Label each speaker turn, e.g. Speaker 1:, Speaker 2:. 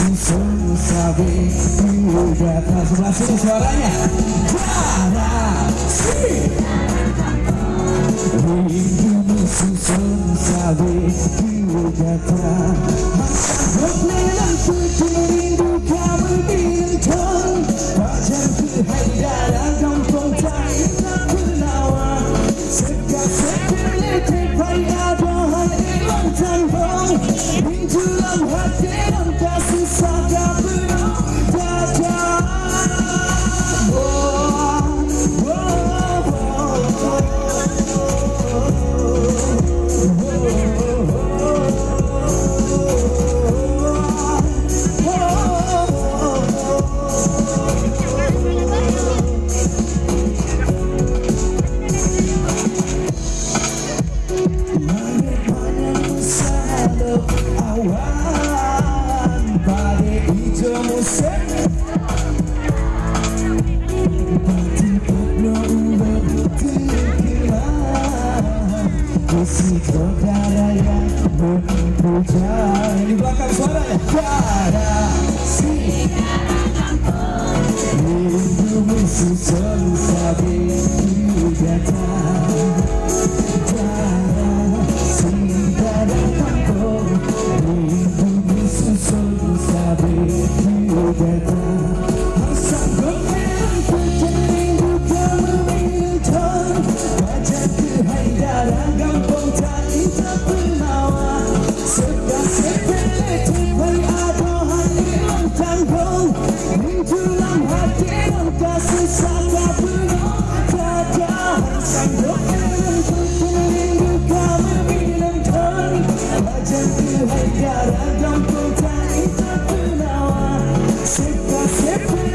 Speaker 1: Rindumu susun sabi Di atas sebelah sini suaranya Darah si Rindumu susun sabi Di atas Masa Ini belakang suaranya Pada si Rindu musuh selalu Let's